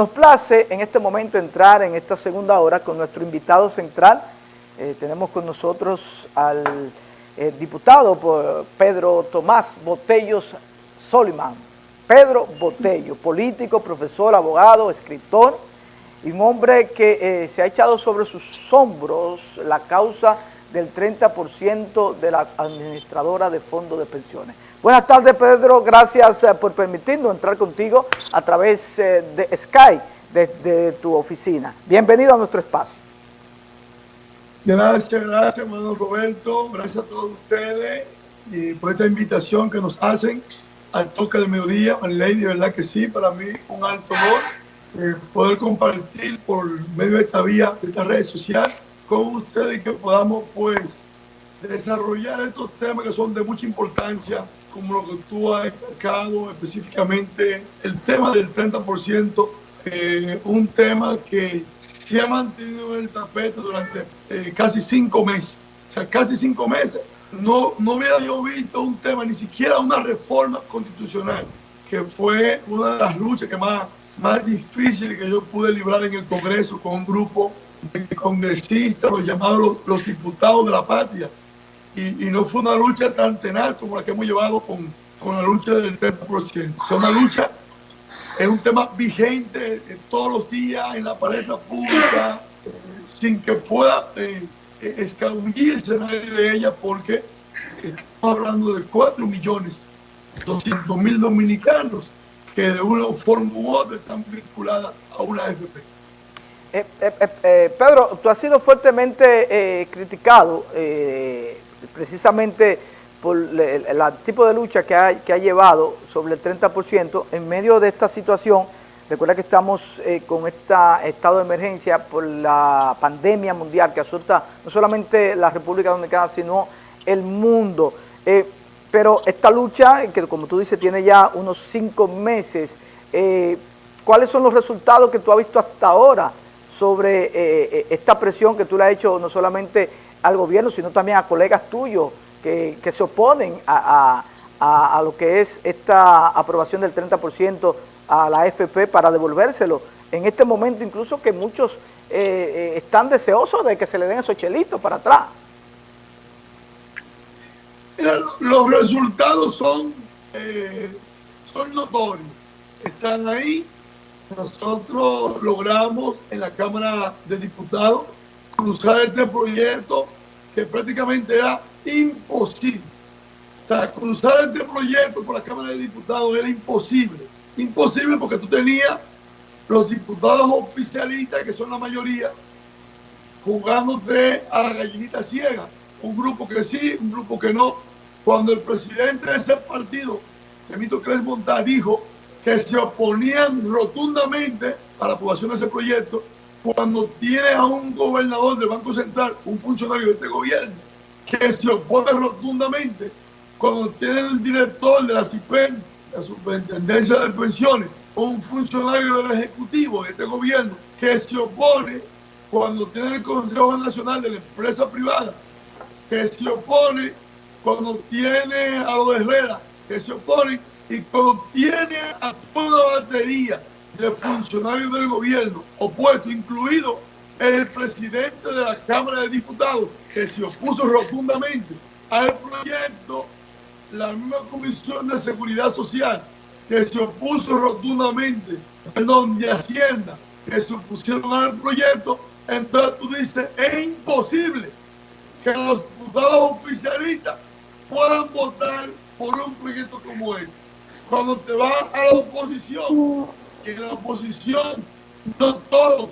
Nos place en este momento entrar en esta segunda hora con nuestro invitado central. Eh, tenemos con nosotros al eh, diputado Pedro Tomás Botellos Soliman. Pedro Botello, político, profesor, abogado, escritor y un hombre que eh, se ha echado sobre sus hombros la causa del 30% de la administradora de fondos de pensiones. Buenas tardes, Pedro. Gracias eh, por permitirnos entrar contigo a través eh, de Skype desde tu oficina. Bienvenido a nuestro espacio. Gracias, gracias, Manuel Roberto. Gracias a todos ustedes y por esta invitación que nos hacen al toque de mediodía. Ley, de verdad que sí, para mí un alto honor eh, poder compartir por medio de esta vía, de esta red social, con ustedes y que podamos, pues, desarrollar estos temas que son de mucha importancia como lo que tú has destacado específicamente, el tema del 30%, eh, un tema que se ha mantenido en el tapete durante eh, casi cinco meses. O sea, casi cinco meses. No, no había yo visto un tema, ni siquiera una reforma constitucional, que fue una de las luchas que más, más difíciles que yo pude librar en el Congreso con un grupo de congresistas, los llamados los diputados de la patria, y, no fue una lucha tan tenaz como la que hemos llevado con, con la lucha del 30%. O sea, una lucha es un tema vigente todos los días en la palestra pública, sin que pueda eh, eh, escabullirse nadie de ella, porque estamos hablando de 4 millones 200 mil dominicanos que de una forma u otra están vinculadas a una AFP. Eh, eh, Pedro, tú has sido fuertemente criticado precisamente por el, tipo de lucha que ha, que ha, llevado sobre el 30% en medio de esta situación. Recuerda que estamos eh, con este estado de emergencia por la pandemia mundial que asusta no solamente la República Dominicana, sino el mundo. Eh, pero esta lucha, que como tú dices, tiene ya unos cinco meses, eh, ¿cuáles son los resultados que tú has visto hasta ahora sobre esta presión que tú le has hecho no solamente al gobierno, sino también a colegas tuyos que, se oponen a, lo que es esta aprobación del 30% a la AFP para devolvérselo. En este momento incluso que muchos eh, eh, están deseosos de que se le den esos chelitos para atrás. los resultados son, eh, son notorios. Están ahí. Nosotros logramos en la Cámara de Diputados cruzar este proyecto que prácticamente era imposible. O sea, cruzar este proyecto por la Cámara de Diputados era imposible. Imposible porque tú tenías los diputados oficialistas, que son la mayoría, jugándote a la gallinita ciega. Un grupo que sí, un grupo que no. Cuando el presidente de ese partido, Emito Cres dijo que se oponían rotundamente a la aprobación de ese proyecto, cuando tiene a un gobernador del Banco Central, un funcionario de este gobierno, que se opone rotundamente, cuando tiene el director de la CIPEN, la Superintendencia de Pensiones, un funcionario del Ejecutivo de este gobierno, que se opone cuando tiene el Consejo Nacional de la Empresa Privada, que se opone cuando tiene a los Herrera, que se opone y cuando tiene a toda batería de funcionarios del gobierno opuesto, incluido el presidente de la Cámara de Diputados, que se opuso rotundamente al proyecto, la misma Comisión de Seguridad Social, que se opuso rotundamente, perdón, de Hacienda, que se opusieron al proyecto, entonces tú dices, es imposible que los diputados oficialistas puedan votar por un proyecto como este. Cuando te vas a la oposición, en la oposición no todos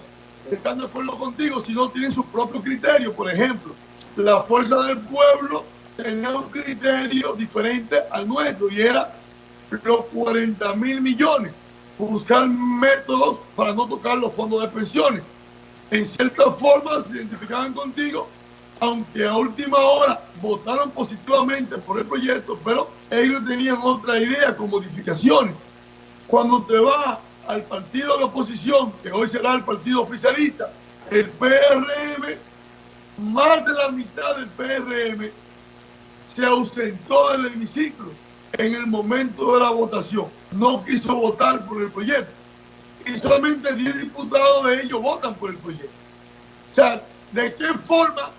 están de acuerdo contigo, sino tienen su propio criterio. Por ejemplo, la fuerza del pueblo tenía un criterio diferente al nuestro y era los 40 mil millones, buscar métodos para no tocar los fondos de pensiones. En cierta forma se identificaban contigo, aunque a última hora votaron positivamente por el proyecto, pero ellos tenían otra idea con modificaciones. Cuando te va al partido de oposición, que hoy será el partido oficialista, el PRM, más de la mitad del PRM se ausentó del hemiciclo en el momento de la votación. No quiso votar por el proyecto. y solamente 10 diputados de ellos votan por el proyecto. O sea, ¿de qué forma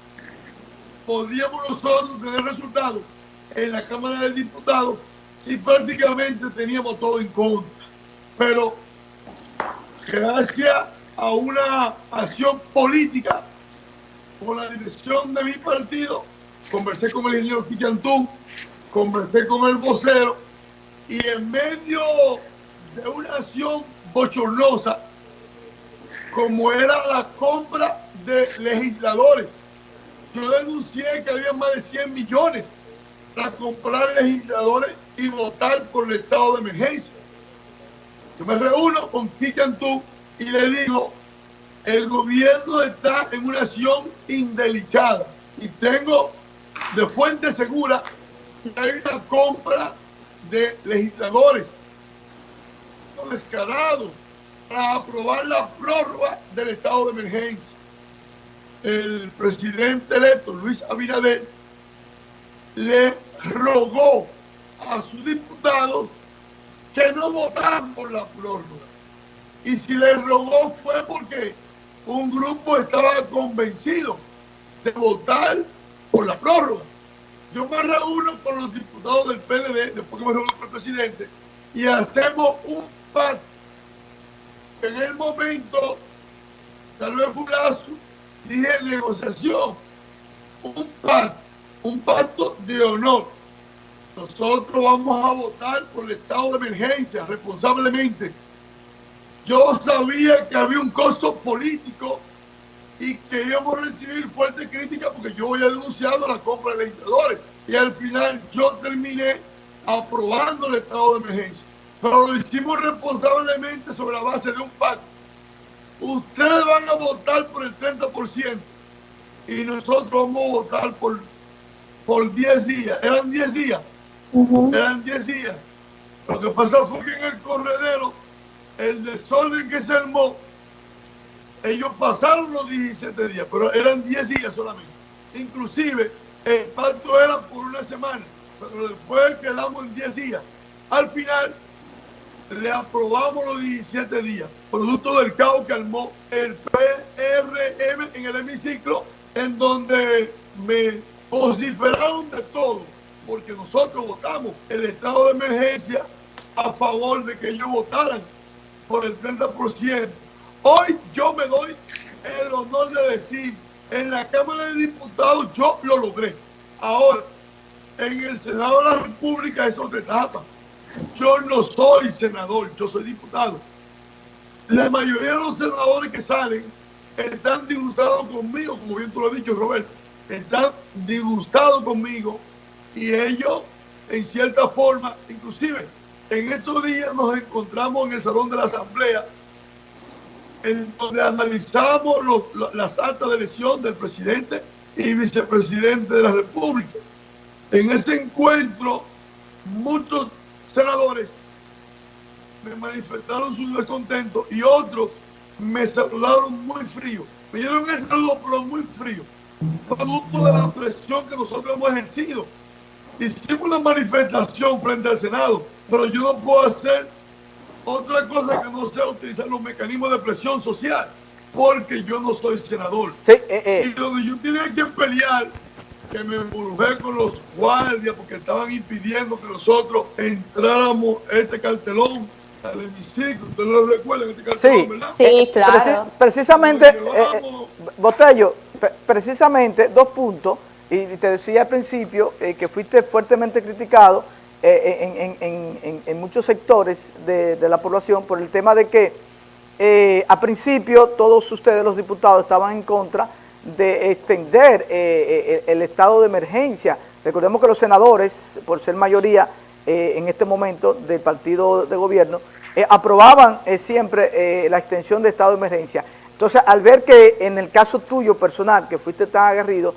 podríamos nosotros tener resultados en la Cámara de Diputados si prácticamente teníamos todo en contra? Pero gracias a una acción política con la dirección de mi partido, conversé con el ingeniero Quillantún, conversé con el vocero y en medio de una acción bochornosa como era la compra de legisladores. Yo denuncié que había más de 100 millones para comprar legisladores y votar por el estado de emergencia. Me reúno con Kikantú y le digo, el gobierno está en una acción indelicada y tengo de fuente segura que hay una compra de legisladores descarados para aprobar la prórroga del estado de emergencia. El presidente electo, Luis Abinader, le rogó a sus diputados que no votaran por la prórroga. Y si le rogó fue porque un grupo estaba convencido de votar por la prórroga. Yo me reúno con los diputados del PLD, después que me reúno con el presidente, y hacemos un pacto. En el momento, tal vez fue dije negociación, un pacto, un pacto de honor. Nosotros vamos a votar por el estado de emergencia responsablemente. Yo sabía que había un costo político y que íbamos a recibir fuerte crítica porque yo había denunciado la compra de legisladores. Y al final yo terminé aprobando el estado de emergencia. Pero lo hicimos responsablemente sobre la base de un pacto. Ustedes van a votar por el 30% y nosotros vamos a votar por, por 10 días. Eran 10 días. Eran 10 días. Lo que pasó fue que en el corredero, el desorden que se armó, ellos pasaron los 17 días, pero eran 10 días solamente. Inclusive, el pacto era por una semana, pero después quedamos en 10 días. Al final, le aprobamos los 17 días, producto del caos que armó el PRM en el hemiciclo, en donde me vociferaron de todo, porque nosotros votamos el estado de emergencia a favor de que ellos votaran por el 30%. Hoy yo me doy el honor de decir, en la Cámara de Diputados yo lo logré. Ahora, en el Senado de la República es otra etapa. Yo no soy senador, yo soy diputado. La mayoría de los senadores que salen están disgustados conmigo, como bien tú lo has dicho, Roberto. Están disgustados conmigo y ellos, en cierta forma, inclusive en estos días nos encontramos en el Salón de la Asamblea, en donde analizamos las actas de elección del presidente y vicepresidente de la República. En ese encuentro, muchos senadores me manifestaron su descontento y otros me saludaron muy frío. Me dieron el saludo, pero muy frío. Producto de la presión que nosotros hemos ejercido. Hicimos una manifestación frente al Senado, pero yo no puedo hacer otra cosa que no sea utilizar los mecanismos de presión social, porque yo no soy senador. Eh, eh. Y donde yo tenía que pelear que me embrujé con los guardias porque estaban impidiendo que nosotros entráramos este cartelón al hemiciclo. ¿Ustedes lo recuerdan? Este cartelón, sí, ¿verdad? Sí, claro. precisamente, eh, eh, Botello, precisamente dos puntos, y te decía al principio eh, que fuiste fuertemente criticado en, muchos sectores de, la población por el tema de que a principio todos ustedes los diputados estaban en contra de extender eh, eh, el estado de emergencia. Recordemos que los senadores, por ser mayoría eh, en este momento del partido de gobierno, aprobaban siempre la extensión de estado de emergencia. Entonces, al ver que en el caso tuyo personal, que fuiste tan aguerrido,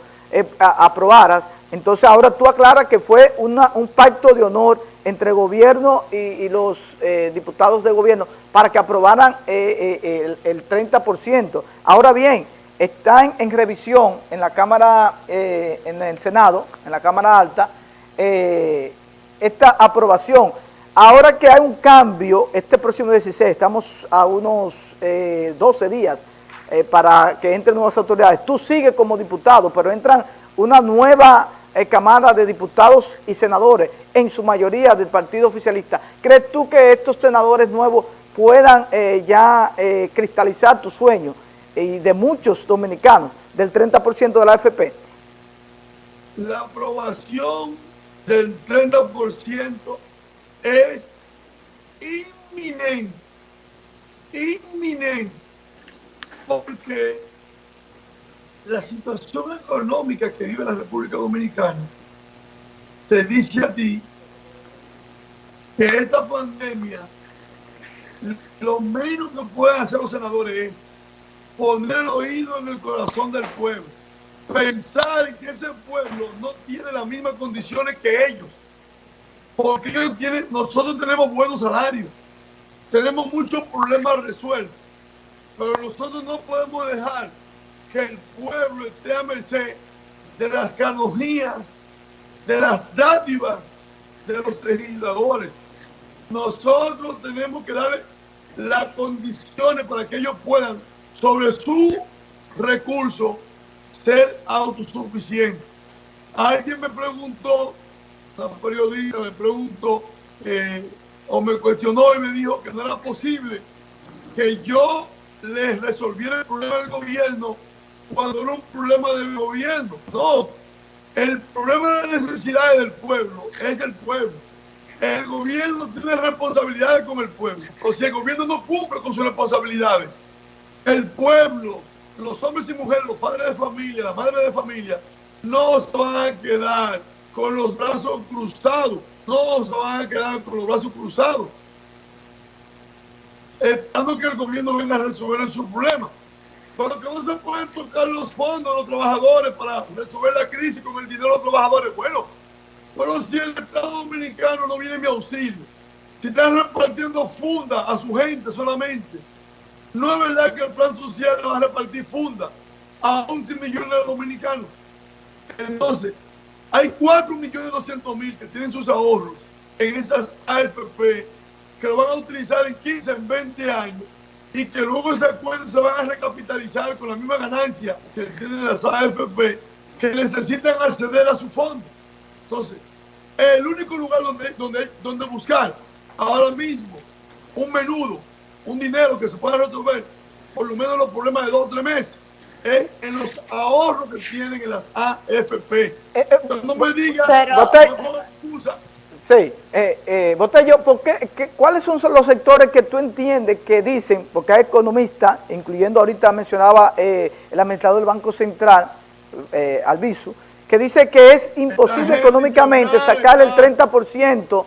aprobaras, entonces ahora tú aclaras que fue un pacto de honor entre gobierno y, los diputados de gobierno para que aprobaran el, el 30%. Ahora bien, está en, revisión en la Cámara, eh, en el Senado, en la Cámara Alta, eh, esta aprobación. ahora que hay un cambio, este próximo 16, estamos a unos 12 días para que entren nuevas autoridades, tú sigues como diputado, pero entran una nueva camada de diputados y senadores, en su mayoría del partido oficialista. ¿Crees tú que estos senadores nuevos puedan ya cristalizar tu sueño y de muchos dominicanos del 30% de la AFP? La aprobación del 30% es inminente, inminente, porque la situación económica que vive la República Dominicana te dice a ti que esta pandemia, lo menos que pueden hacer los senadores es poner el oído en el corazón del pueblo, pensar que ese pueblo no tiene las mismas condiciones que ellos, porque ellos tienen, nosotros tenemos buenos salarios, tenemos muchos problemas resueltos, pero nosotros no podemos dejar que el pueblo esté a merced de las canogías, de las dádivas de los legisladores. Nosotros tenemos que darle las condiciones para que ellos puedan sobre su recurso ser autosuficiente. Alguien me preguntó, la periodista me preguntó eh, o me cuestionó y me dijo que no era posible que yo les resolviera el problema del gobierno cuando era un problema del gobierno. No, el problema de las necesidades del pueblo es el pueblo. El gobierno tiene responsabilidades con el pueblo. O sea, el gobierno no cumple con sus responsabilidades el pueblo, los hombres y mujeres, los padres de familia, las madres de familia, no se van a quedar con los brazos cruzados, no se van a quedar con los brazos cruzados, esperando que el gobierno venga a resolver su problema. Pero que no se pueden tocar los fondos de los trabajadores para resolver la crisis con el dinero de los trabajadores. Bueno, pero si el Estado Dominicano no viene en mi auxilio, si están repartiendo funda a su gente solamente, no es verdad que el plan social va a repartir funda a 11 millones de dominicanos. Entonces, hay 4 millones 200 mil que tienen sus ahorros en esas AFP que lo van a utilizar en 15, en 20 años y que luego esas cuentas se van a recapitalizar con la misma ganancia que tienen las AFP que necesitan acceder a su fondo. Entonces, el único lugar donde, donde, donde buscar ahora mismo un menudo un dinero que se pueda resolver por lo menos los problemas de dos o tres meses es en los ahorros que tienen en las AFP. Eh, eh, no me diga, no excusa. Sí, eh, eh, Botello, ¿por qué, ¿cuáles son los sectores que tú entiendes que dicen, porque hay economistas, incluyendo ahorita mencionaba eh, el administrador del Banco Central, eh, Albizu, que dice que es imposible económicamente sacar el 30%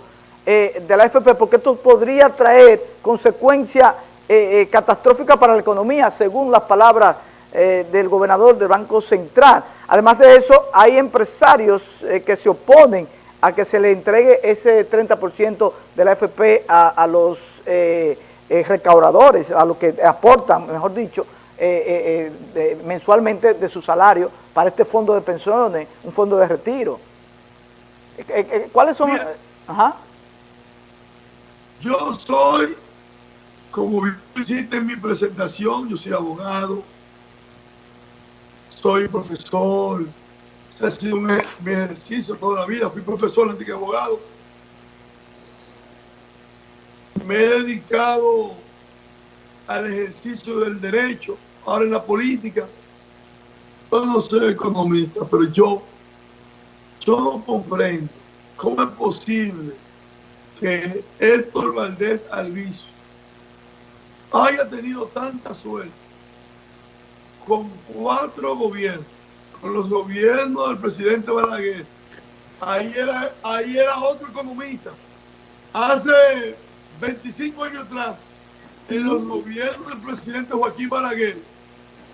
eh, de la AFP, porque esto podría traer consecuencias catastróficas para la economía, según las palabras del gobernador del Banco Central. Además de eso, hay empresarios que se oponen a que se le entregue ese 30% de la AFP a, los recaudadores, a los que aportan, mejor dicho, mensualmente de su salario para este fondo de pensiones, un fondo de retiro. ¿Cuáles son...? Ajá. Yo soy, como visité en mi presentación, yo soy abogado, soy profesor, ha sido mi ejercicio toda la vida, fui profesor antes que abogado. Me he dedicado al ejercicio del derecho, ahora en la política. Yo no soy economista, pero yo, yo no comprendo cómo es posible que Héctor Valdés Alviso haya tenido tanta suerte con cuatro gobiernos, con los gobiernos del presidente Balaguer. Ahí era, ahí era otro economista. Hace 25 años atrás, en los gobiernos del presidente Joaquín Balaguer,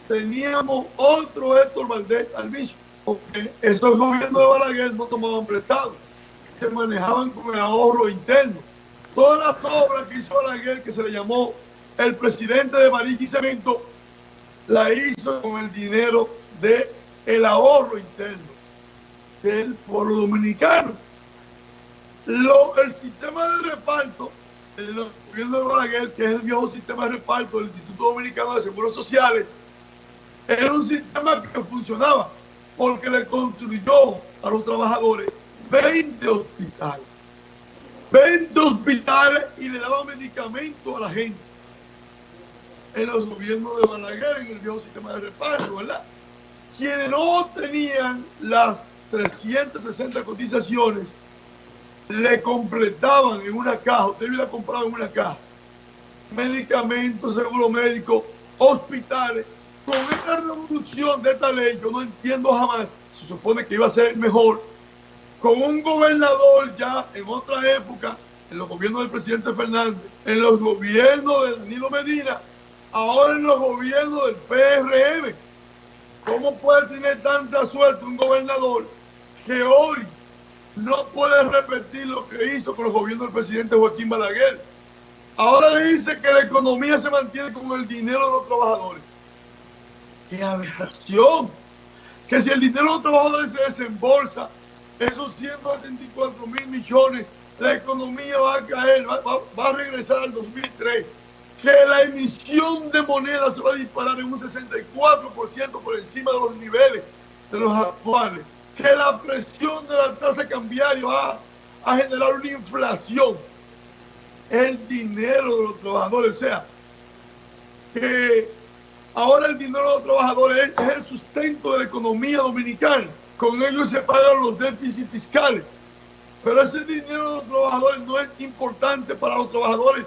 teníamos otro Héctor Valdés Alviso, porque esos gobiernos de Balaguer no tomaban prestado se manejaban con el ahorro interno. Todas las obras que hizo Balaguer, que se le llamó el presidente de Marítimo y Cemento, la hizo con el dinero del el ahorro interno del pueblo dominicano. el sistema de reparto, el gobierno de Balaguer, que es el viejo sistema de reparto del Instituto Dominicano de Seguros Sociales, era un sistema que funcionaba porque le construyó a los trabajadores 20 hospitales. 20 hospitales y le daba medicamentos a la gente. En los gobiernos de Balaguer, en el viejo sistema de reparto, ¿verdad? Quienes no tenían las 360 cotizaciones, le completaban en una caja, usted la comprado en una caja, medicamentos, seguro médico, hospitales. Con esta revolución de esta ley, yo no entiendo jamás, se supone que iba a ser mejor, con un gobernador ya en otra época, en los gobiernos del presidente Fernández, en los gobiernos de Danilo Medina, ahora en los gobiernos del PRM. ¿Cómo puede tener tanta suerte un gobernador que hoy no puede repetir lo que hizo con los gobiernos del presidente Joaquín Balaguer? Ahora dice que la economía se mantiene con el dinero de los trabajadores. ¡Qué aberración! Que si el dinero de los trabajadores se desembolsa esos 174 mil millones, la economía va a caer, va, a regresar al 2003. Que la emisión de moneda se va a disparar en un 64% por encima de los niveles de los actuales. Que la presión de la tasa cambiaria va a generar una inflación. El dinero de los trabajadores, o sea, que ahora el dinero de los trabajadores es el sustento de la economía dominicana con ellos se pagan los déficits fiscales. Pero ese dinero de los trabajadores no es importante para los trabajadores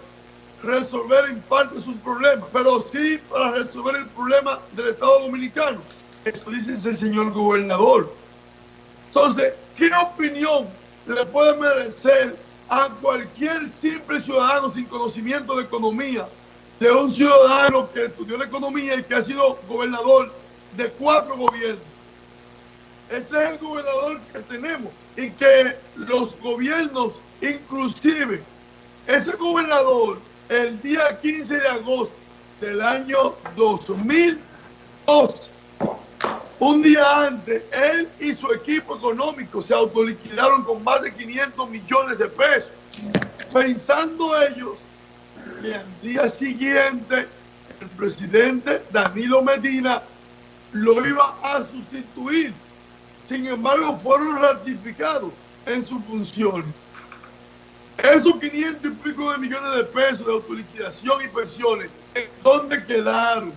resolver en parte sus problemas, pero sí para resolver el problema del Estado Dominicano. Eso dice el señor gobernador. Entonces, ¿qué opinión le puede merecer a cualquier simple ciudadano sin conocimiento de economía, de un ciudadano que estudió la economía y que ha sido gobernador de cuatro gobiernos? Ese es el gobernador que tenemos y que los gobiernos, inclusive ese gobernador, el día 15 de agosto del año 2012, un día antes, él y su equipo económico se autoliquidaron con más de 500 millones de pesos, pensando ellos que al día siguiente el presidente Danilo Medina lo iba a sustituir. Sin embargo, fueron ratificados en su función. Esos 500 y pico de millones de pesos de autoliquidación y pensiones, ¿en dónde quedaron?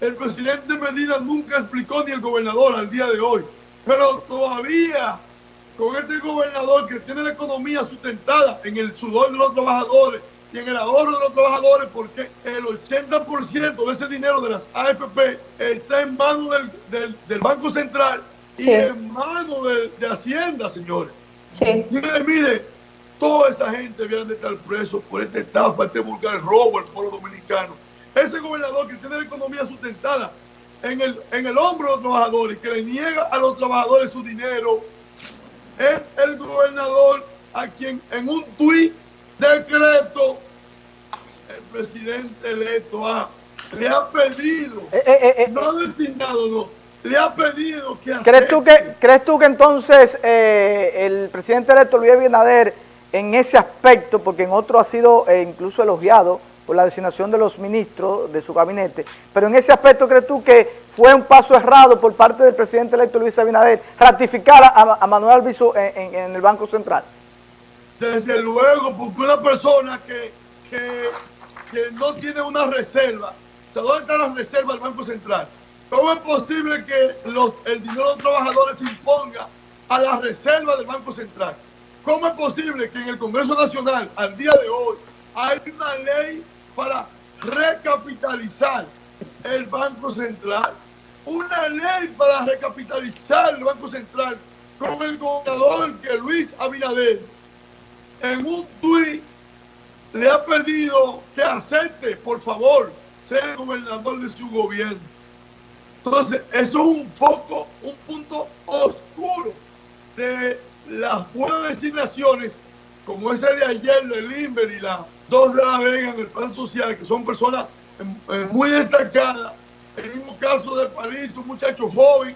El presidente Medina nunca explicó ni el gobernador al día de hoy, pero todavía con este gobernador que tiene la economía sustentada en el sudor de los trabajadores y en el ahorro de los trabajadores, porque el 80% de ese dinero de las AFP está en manos del, del Banco Central y en manos de, Hacienda, señores. Sí. Mire, toda esa gente viene de estar preso por esta estafa, este vulgar robo al pueblo dominicano. Ese gobernador que tiene la economía sustentada en el, en el hombro de los trabajadores, que le niega a los trabajadores su dinero, es el gobernador a quien en un tuit decreto el presidente electo le ha pedido, eh, eh, eh, no ha designado, no, le ha pedido que ¿Crees tú que, ¿crees tú que entonces el presidente electo Luis Abinader en ese aspecto, porque en otro ha sido eh, incluso elogiado por la designación de los ministros de su gabinete, pero en ese aspecto crees tú que fue un paso errado por parte del presidente electo Luis Abinader ratificar a, Manuel Albizu en, el Banco Central? Desde luego, porque una persona que, no tiene una reserva, ¿dónde está la reserva del Banco Central? ¿Cómo es posible que los, el dinero de los trabajadores se imponga a la reserva del Banco Central? ¿Cómo es posible que en el Congreso Nacional, al día de hoy, hay una ley para recapitalizar el Banco Central? Una ley para recapitalizar el Banco Central con el gobernador que Luis Abinader en un tuit le ha pedido que acepte, por favor, ser el gobernador de su gobierno. Entonces, eso es un foco, un punto oscuro de las buenas designaciones, como ese de ayer de Limber y las dos de la Vega en el plan social, que son personas eh, muy destacadas. El mismo caso de París, un muchacho joven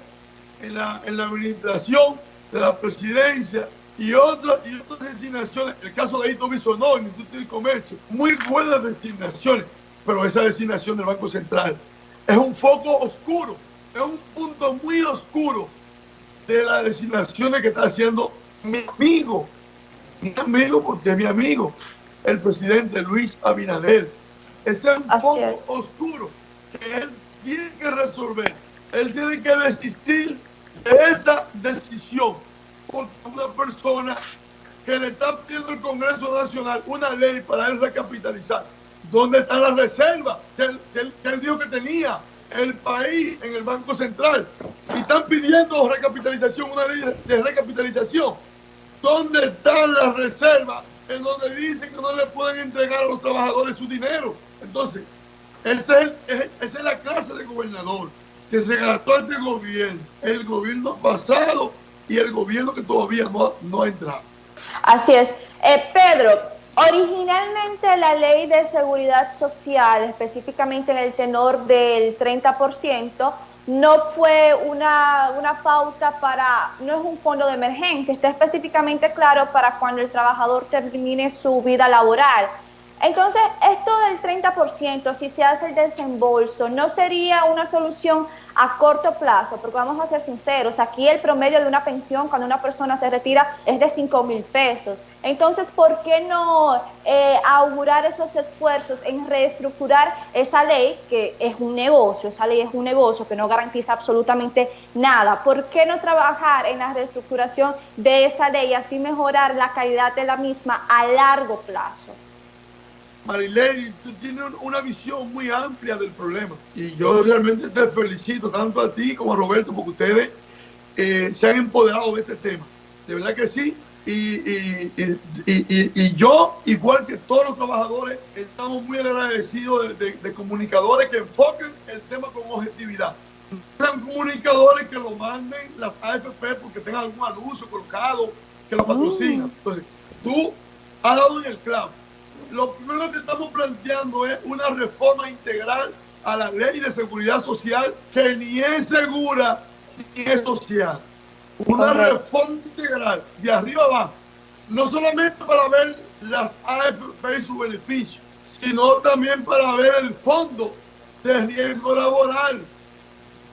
en la, en la administración de la presidencia, y otras, y otras designaciones, el caso de Hito Bisonó, el Instituto de Comercio, muy buenas designaciones, pero esa designación del Banco Central es un foco oscuro, es un punto muy oscuro de las designaciones que está haciendo mi amigo, mi amigo porque es mi amigo, el presidente Luis Abinader. Ese es un foco oscuro que él tiene que resolver. Él tiene que desistir de esa decisión porque una persona que le está pidiendo el Congreso Nacional una ley para él recapitalizar. ¿Dónde está la reserva que él, dijo que tenía el país en el Banco Central? Si están pidiendo recapitalización, una ley de recapitalización, ¿dónde está la reserva en donde dicen que no le pueden entregar a los trabajadores su dinero? Entonces, esa es, esa es la clase de gobernador que se gastó este gobierno, el gobierno pasado y el gobierno que todavía no, no ha entrado. Así es. Eh, Pedro, originalmente la ley de seguridad social, específicamente en el tenor del 30%, no fue una, una, pauta para, no es un fondo de emergencia, está específicamente claro para cuando el trabajador termine su vida laboral. Entonces, esto del 30%, si se hace el desembolso, ¿no sería una solución a corto plazo? Porque vamos a ser sinceros, aquí el promedio de una pensión cuando una persona se retira es de 5 mil pesos. Entonces, ¿por qué no eh, augurar esos esfuerzos en reestructurar esa ley, que es un negocio, esa ley es un negocio que no garantiza absolutamente nada? ¿Por qué no trabajar en la reestructuración de esa ley y así mejorar la calidad de la misma a largo plazo? Marilady, tú tienes una visión muy amplia del problema. Y yo realmente te felicito tanto a ti como a Roberto porque ustedes eh, se han empoderado de este tema. De verdad que sí. Y, y, yo, igual que todos los trabajadores, estamos muy agradecidos de, comunicadores que enfoquen el tema con objetividad. Sean comunicadores que lo manden las AFP porque tengan algún anuncio colocado, que lo patrocinan. Mm. Entonces, tú has dado en el clavo lo primero que estamos planteando es una reforma integral a la ley de seguridad social que ni es segura ni es social. Una reforma integral de arriba abajo, no solamente para ver las AFP y su beneficio, sino también para ver el fondo de riesgo laboral,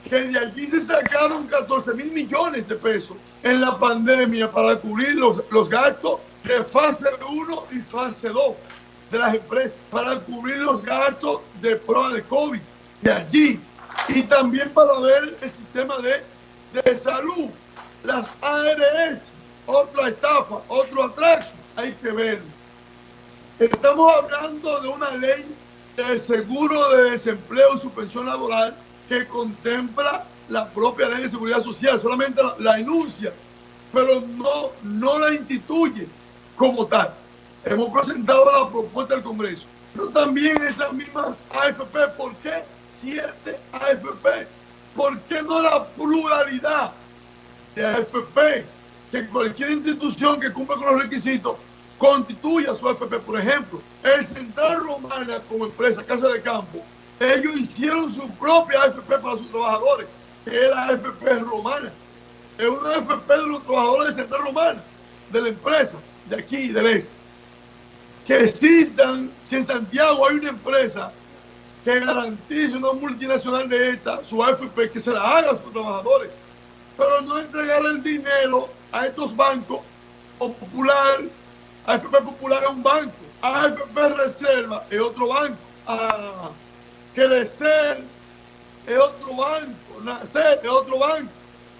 que de allí se sacaron 14 mil millones de pesos en la pandemia para cubrir los, los gastos de fase 1 y fase 2 de las empresas para cubrir los gastos de prueba de COVID de allí y también para ver el sistema de, de salud, las ARS, otra estafa, otro atraco, hay que ver. Estamos hablando de una ley de seguro de desempleo y suspensión laboral que contempla la propia ley de seguridad social, solamente la, la enuncia, pero no, no la instituye como tal hemos presentado la propuesta del Congreso. Pero también esas mismas AFP, ¿por qué siete AFP? ¿Por qué no la pluralidad de AFP? Que cualquier institución que cumpla con los requisitos constituya su AFP. Por ejemplo, el Central Romana como empresa, Casa de Campo, ellos hicieron su propia AFP para sus trabajadores, que es la AFP romana. Es una AFP de los trabajadores de Central Romana, de la empresa, de aquí, del este que existan, si en Santiago hay una empresa que garantice una multinacional de esta, su AFP, que se la haga a sus trabajadores, pero no entregar el dinero a estos bancos o popular, AFP Popular es un banco, AFP Reserva es otro banco, a Crecer es otro banco, Nacer es otro banco,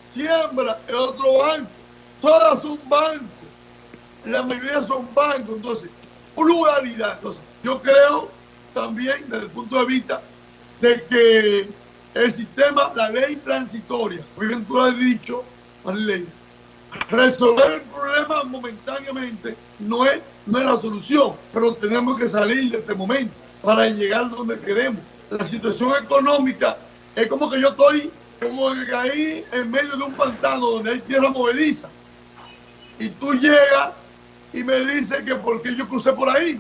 Siembra es otro banco, todas son bancos, la mayoría son bancos, entonces pluralidad. Entonces, yo creo también desde el punto de vista de que el sistema, la ley transitoria, muy bien tú lo has dicho, ley, resolver el problema momentáneamente no es, no es la solución, pero tenemos que salir de este momento para llegar donde queremos. La situación económica es como que yo estoy como que ahí en medio de un pantano donde hay tierra movediza y tú llegas y me dice que porque yo crucé por ahí.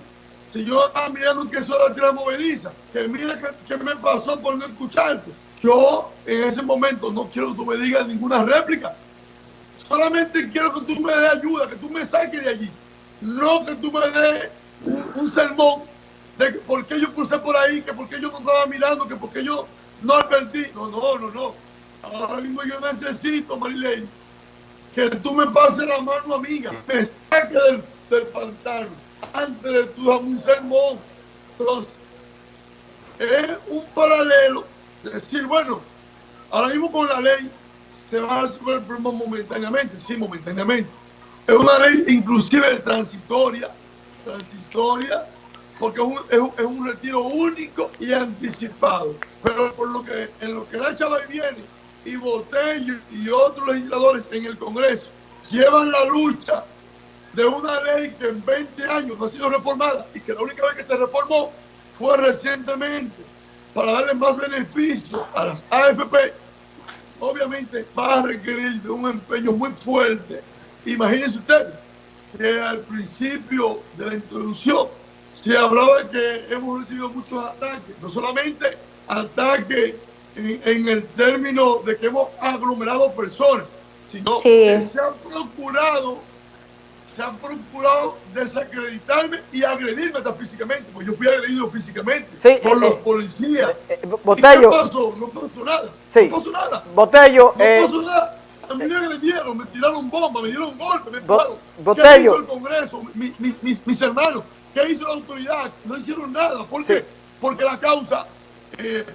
Si yo estaba mirando que eso era tierra movediza, que mira que, me pasó por no escucharte. Yo en ese momento no quiero que tú me digas ninguna réplica. solamente quiero que tú me des ayuda, que tú me saques de allí. No que tú me des un, sermón de que por qué yo crucé por ahí, que por qué yo no estaba mirando, que por qué yo no advertí. No, no, no, no. Ahora mismo yo necesito, Marilene, que tú me pases la mano amiga, me saque del, del pantano antes de tu un sermón. Entonces, es un paralelo de decir, bueno, ahora mismo con la ley se va a resolver el problema momentáneamente, sí, momentáneamente. Es una ley inclusive transitoria, transitoria, porque es un, es retiro único y anticipado. Pero por lo que en lo que la chava viene y Botello y otros legisladores en el Congreso llevan la lucha de una ley que en 20 años no ha sido reformada y que la única vez que se reformó fue recientemente para darle más beneficio a las AFP, obviamente va a requerir de un empeño muy fuerte. Imagínense ustedes que al principio de la introducción se hablaba de que hemos recibido muchos ataques, no solamente ataques en, el término de que hemos aglomerado personas, sino que se han procurado se han procurado desacreditarme y agredirme hasta físicamente, porque yo fui agredido físicamente por los eh, policías. Eh, eh, Botello. ¿Qué pasó? No pasó nada. Sí. No pasó nada. Botello. No pasó nada. A mí me agredieron, me tiraron bombas, me dieron golpes, me. Botello. ¿Qué hizo el Congreso? mis, mis, mis, hermanos. ¿Qué hizo la autoridad? No hicieron nada. ¿Por qué? Porque la causa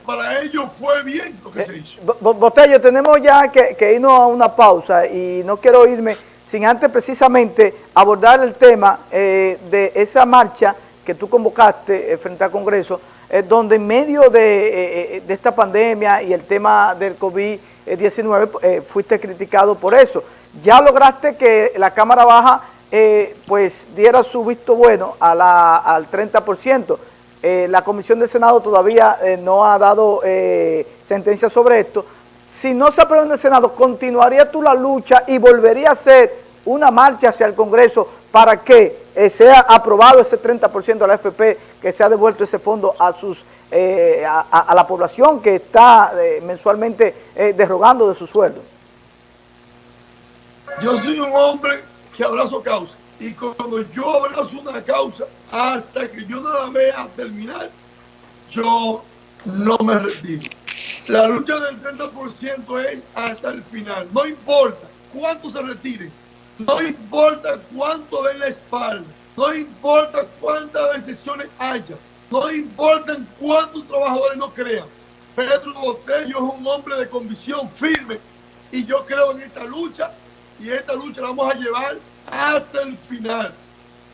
para ellos fue bien lo que se hizo. Botello, tenemos ya que, que, irnos a una pausa y no quiero irme sin antes precisamente abordar el tema eh, de esa marcha que tú convocaste eh, frente al Congreso, eh, donde en medio de, esta pandemia y el tema del COVID-19 fuiste criticado por eso. Ya lograste que la Cámara Baja pues diera su visto bueno a la, al 30%. La Comisión del Senado todavía no ha dado sentencia sobre esto, si no se aprueba en el Senado, ¿continuaría tú la lucha y volvería a ser una marcha hacia el Congreso para que eh, sea aprobado ese 30% de la FP, que se ha devuelto ese fondo a sus eh, a, la población que está eh, mensualmente derrogando de su sueldo? Yo soy un hombre que abrazo causa y cuando yo abrazo una causa hasta que yo no la vea terminar, yo no me retiro. La lucha del 30% es hasta el final. No importa cuánto se retire, no importa cuánto den la espalda, no importa cuántas decisiones haya, no importa cuántos trabajadores no crean. Pedro Botello es un hombre de convicción firme y yo creo en esta lucha y esta lucha la vamos a llevar hasta el final.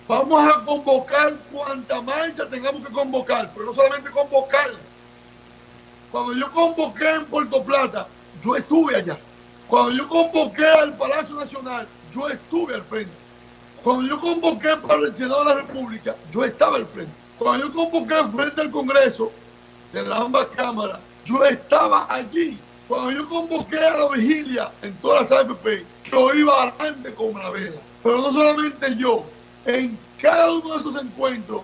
Vamos a convocar cuanta marcha tengamos que convocar, pero no solamente convocarla cuando yo convoqué en Puerto Plata, yo estuve allá. Cuando yo convoqué al Palacio Nacional, yo estuve al frente. Cuando yo convoqué para el Senado de la República, yo estaba al frente. Cuando yo convoqué al frente del Congreso, de la ambas cámaras, yo estaba allí. Cuando yo convoqué a la vigilia en todas las AFP, yo iba adelante con la vela. Pero no solamente yo, en cada uno de esos encuentros,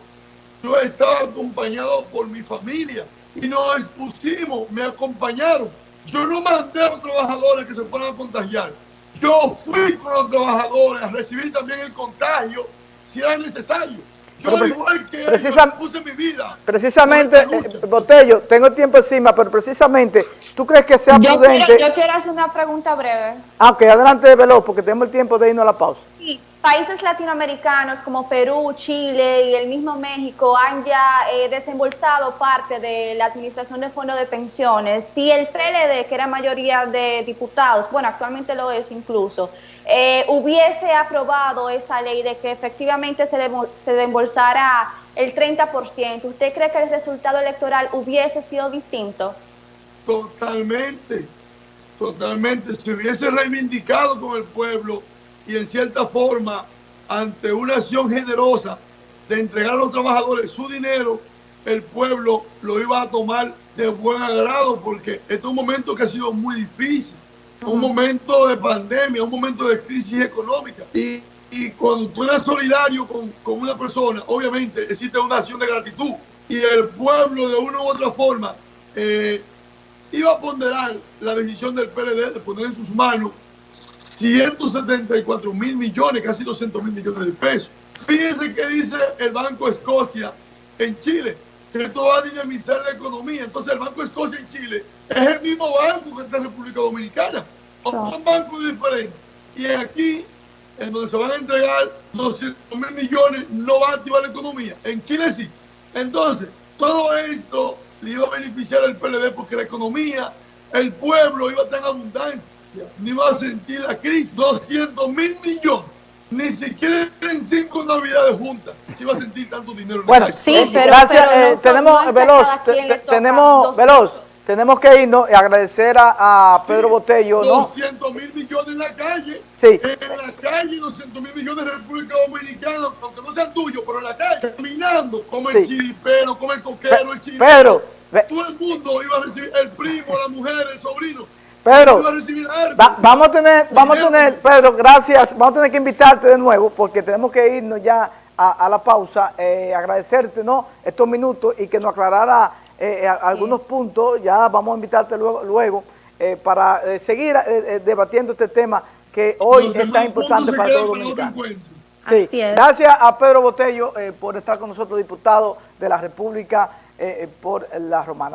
yo estaba acompañado por mi familia, y nos expusimos, me acompañaron. Yo no mandé a los trabajadores que se fueran a contagiar. Yo fui con los trabajadores a recibir también el contagio si era necesario. Yo igual que puse mi vida. Precisamente, Botello, tengo tiempo encima, pero precisamente, ¿tú crees que sea yo prudente? yo quiero hacer una pregunta breve. Ah, ok, adelante, Veloz, porque tenemos el tiempo de irnos a la pausa. Sí, países latinoamericanos como Perú, Chile y el mismo México han ya eh, desembolsado parte de la administración de fondos de pensiones. Si el PLD, que era mayoría de diputados, bueno, actualmente lo es incluso, eh, hubiese aprobado esa ley de que efectivamente se, se desembolsara el 30%, ¿usted cree que el resultado electoral hubiese sido distinto? Totalmente, totalmente. Se hubiese reivindicado con el pueblo y en cierta forma, ante una acción generosa de entregar a los trabajadores su dinero, el pueblo lo iba a tomar de buen agrado porque este es un momento que ha sido muy difícil, un momento de pandemia, un momento de crisis económica. Y, y cuando tú eres solidario con, con, una persona, obviamente existe una acción de gratitud y el pueblo de una u otra forma eh, iba a ponderar la decisión del PLD de poner en sus manos 174 mil millones, casi 200 mil millones de pesos. Fíjense que dice el Banco Escocia en Chile, que esto va a dinamizar la economía. Entonces el Banco Escocia en Chile es el mismo banco que está en República Dominicana. Son bancos diferentes. Y aquí, en donde se van a entregar 200 mil millones, no va a activar la economía. En Chile sí. Entonces, todo esto le iba a beneficiar al PLD porque la economía, el pueblo iba a estar en abundancia, ni va a sentir la crisis. 200 mil millones. Ni siquiera en cinco navidades juntas se iba a sentir tanto dinero. En bueno, el sí, pero, gracias. pero eh, no, tenemos, Veloz, tenemos, Veloz, pesos. Tenemos que irnos y agradecer a, a Pedro Botello, ¿no? 200 mil millones en la calle. Sí. En la calle, 200 mil millones en República Dominicana, aunque no sean tuyos, pero en la calle, caminando, como el Sí. chiripero, como el coquero, el Pe- chiripero. Pedro, Todo el mundo iba a recibir, el primo, la mujer, el sobrino. Pedro, iba a recibir algo. Va- vamos a tener, vamos a tener, Pedro, gracias. Vamos a tener que invitarte de nuevo porque tenemos que irnos ya a, a la pausa. Eh, agradecerte, ¿no? Estos minutos y que nos aclarara eh, a- algunos puntos. Ya vamos a invitarte luego, luego eh, para eh, seguir eh, eh, debatiendo este tema que hoy Los es tan importante para todos los dominicanos. Sí, gracias a Pedro Botello eh, por estar con nosotros, diputado de la República eh, eh, por la Romana.